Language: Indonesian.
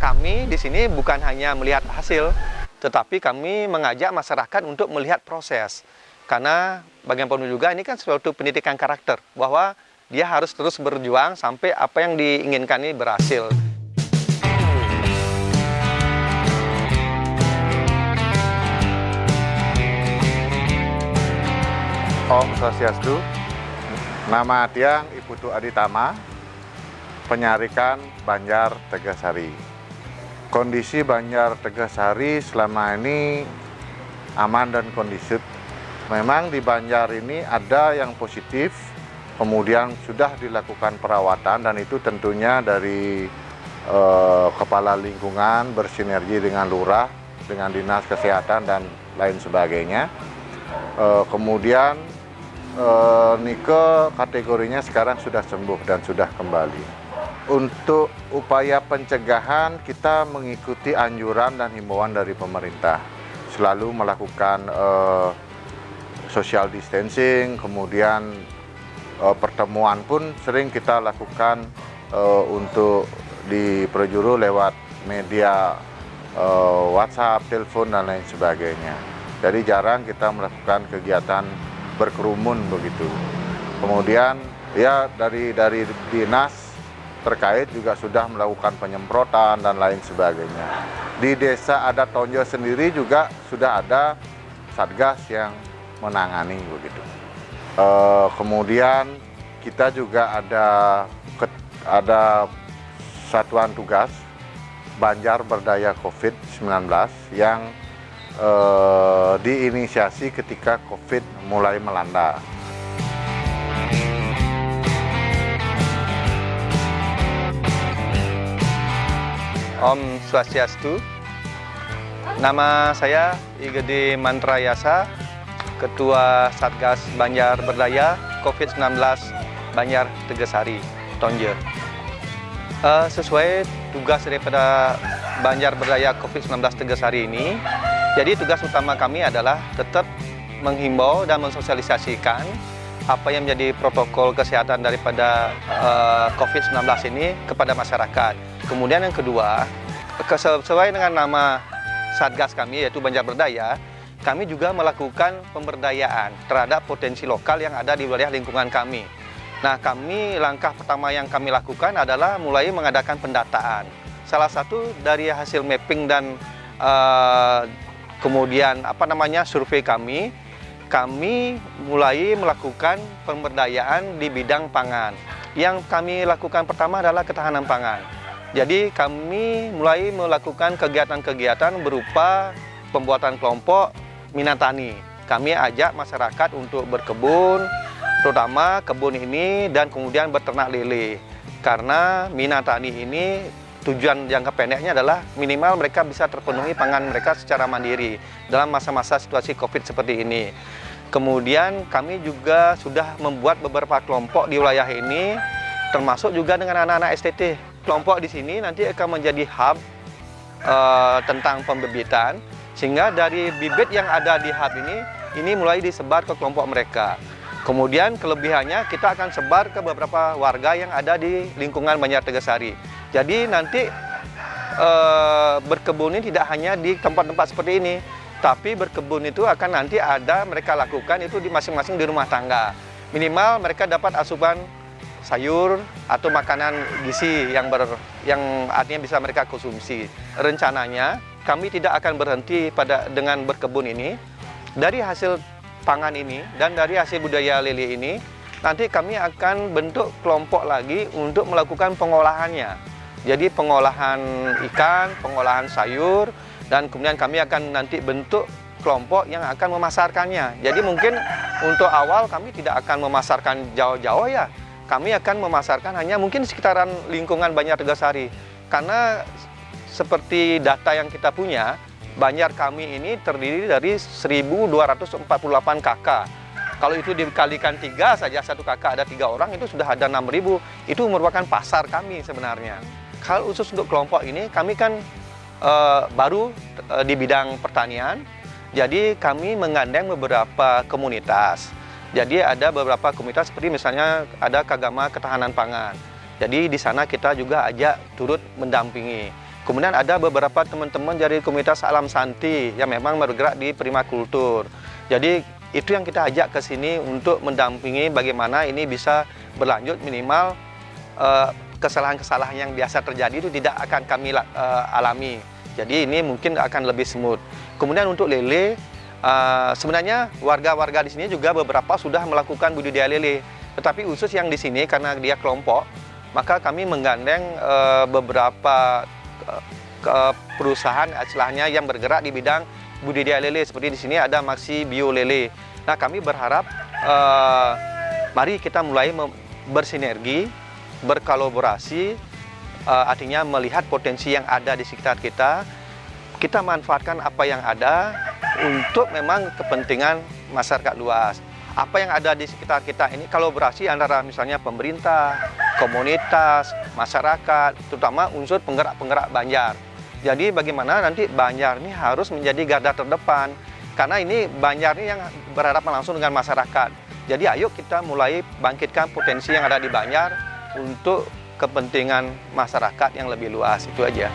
kami di sini bukan hanya melihat hasil, tetapi kami mengajak masyarakat untuk melihat proses. Karena bagaimanapun juga ini kan suatu pendidikan karakter, bahwa dia harus terus berjuang sampai apa yang diinginkan ini berhasil. Om Swastiastu, nama Tiang Iputu Aditama, penyarikan Banjar Tegasari. Kondisi Banjar Tegasari selama ini aman dan kondisif. Memang di Banjar ini ada yang positif, kemudian sudah dilakukan perawatan dan itu tentunya dari eh, kepala lingkungan bersinergi dengan lurah, dengan dinas kesehatan dan lain sebagainya. Eh, kemudian eh, Nike kategorinya sekarang sudah sembuh dan sudah kembali. Untuk upaya pencegahan kita mengikuti anjuran dan himbauan dari pemerintah. Selalu melakukan eh, social distancing, kemudian eh, pertemuan pun sering kita lakukan eh, untuk di Projuru lewat media eh, WhatsApp, telepon dan lain sebagainya. Jadi jarang kita melakukan kegiatan berkerumun begitu. Kemudian ya dari dari dinas terkait juga sudah melakukan penyemprotan dan lain sebagainya. Di desa adat Tonjo sendiri juga sudah ada satgas yang menangani begitu. E, kemudian kita juga ada ada satuan tugas Banjar Berdaya COVID-19 yang e, diinisiasi ketika COVID mulai melanda. Om Swastiastu. Nama saya Igede Mantrayasa, Ketua Satgas Banjar Berdaya COVID-19 Banjar Tegasari, Tonje. Uh, sesuai tugas daripada Banjar Berdaya COVID-19 Tegasari ini, jadi tugas utama kami adalah tetap menghimbau dan mensosialisasikan apa yang menjadi protokol kesehatan daripada uh, COVID-19 ini kepada masyarakat. Kemudian yang kedua, sesuai dengan nama Satgas kami yaitu Banjar Berdaya, kami juga melakukan pemberdayaan terhadap potensi lokal yang ada di wilayah lingkungan kami. Nah, kami langkah pertama yang kami lakukan adalah mulai mengadakan pendataan. Salah satu dari hasil mapping dan uh, kemudian apa namanya survei kami, kami mulai melakukan pemberdayaan di bidang pangan. Yang kami lakukan pertama adalah ketahanan pangan. Jadi kami mulai melakukan kegiatan-kegiatan berupa pembuatan kelompok minatani. Kami ajak masyarakat untuk berkebun, terutama kebun ini dan kemudian beternak lele. Karena minatani ini tujuan jangka pendeknya adalah minimal mereka bisa terpenuhi pangan mereka secara mandiri dalam masa-masa situasi COVID seperti ini. Kemudian kami juga sudah membuat beberapa kelompok di wilayah ini, termasuk juga dengan anak-anak STT kelompok di sini nanti akan menjadi hub uh, tentang pembibitan sehingga dari bibit yang ada di hub ini ini mulai disebar ke kelompok mereka. Kemudian kelebihannya kita akan sebar ke beberapa warga yang ada di lingkungan Banjar Tegasari. Jadi nanti uh, berkebun ini tidak hanya di tempat-tempat seperti ini, tapi berkebun itu akan nanti ada mereka lakukan itu di masing-masing di rumah tangga. Minimal mereka dapat asupan sayur atau makanan gizi yang ber, yang artinya bisa mereka konsumsi. Rencananya kami tidak akan berhenti pada dengan berkebun ini. Dari hasil pangan ini dan dari hasil budaya lele ini, nanti kami akan bentuk kelompok lagi untuk melakukan pengolahannya. Jadi pengolahan ikan, pengolahan sayur, dan kemudian kami akan nanti bentuk kelompok yang akan memasarkannya. Jadi mungkin untuk awal kami tidak akan memasarkan jauh-jauh ya, kami akan memasarkan hanya mungkin sekitaran lingkungan Banjar Tegasari. Karena seperti data yang kita punya, Banjar kami ini terdiri dari 1.248 KK. Kalau itu dikalikan tiga saja, satu kakak ada tiga orang, itu sudah ada 6.000. Itu merupakan pasar kami sebenarnya. Kalau khusus untuk kelompok ini, kami kan uh, baru uh, di bidang pertanian, jadi kami menggandeng beberapa komunitas jadi ada beberapa komunitas seperti misalnya ada Kagama Ketahanan Pangan. Jadi di sana kita juga ajak turut mendampingi. Kemudian ada beberapa teman-teman dari komunitas Alam Santi yang memang bergerak di primakultur. Jadi itu yang kita ajak ke sini untuk mendampingi bagaimana ini bisa berlanjut minimal uh, kesalahan-kesalahan yang biasa terjadi itu tidak akan kami uh, alami. Jadi ini mungkin akan lebih smooth. Kemudian untuk lele, uh, sebenarnya warga-warga di sini juga beberapa sudah melakukan budidaya lele. Tetapi khusus yang di sini karena dia kelompok, maka kami menggandeng uh, beberapa uh, perusahaan istilahnya yang bergerak di bidang budidaya lele. Seperti di sini ada Maxi Bio Lele. Nah kami berharap uh, mari kita mulai bersinergi, berkolaborasi, uh, artinya melihat potensi yang ada di sekitar kita, kita manfaatkan apa yang ada untuk memang kepentingan masyarakat luas. Apa yang ada di sekitar kita ini kolaborasi antara misalnya pemerintah, komunitas, masyarakat, terutama unsur penggerak-penggerak Banjar. Jadi bagaimana nanti Banjar ini harus menjadi garda terdepan karena ini Banjar ini yang berhadapan langsung dengan masyarakat. Jadi ayo kita mulai bangkitkan potensi yang ada di Banjar untuk kepentingan masyarakat yang lebih luas itu aja.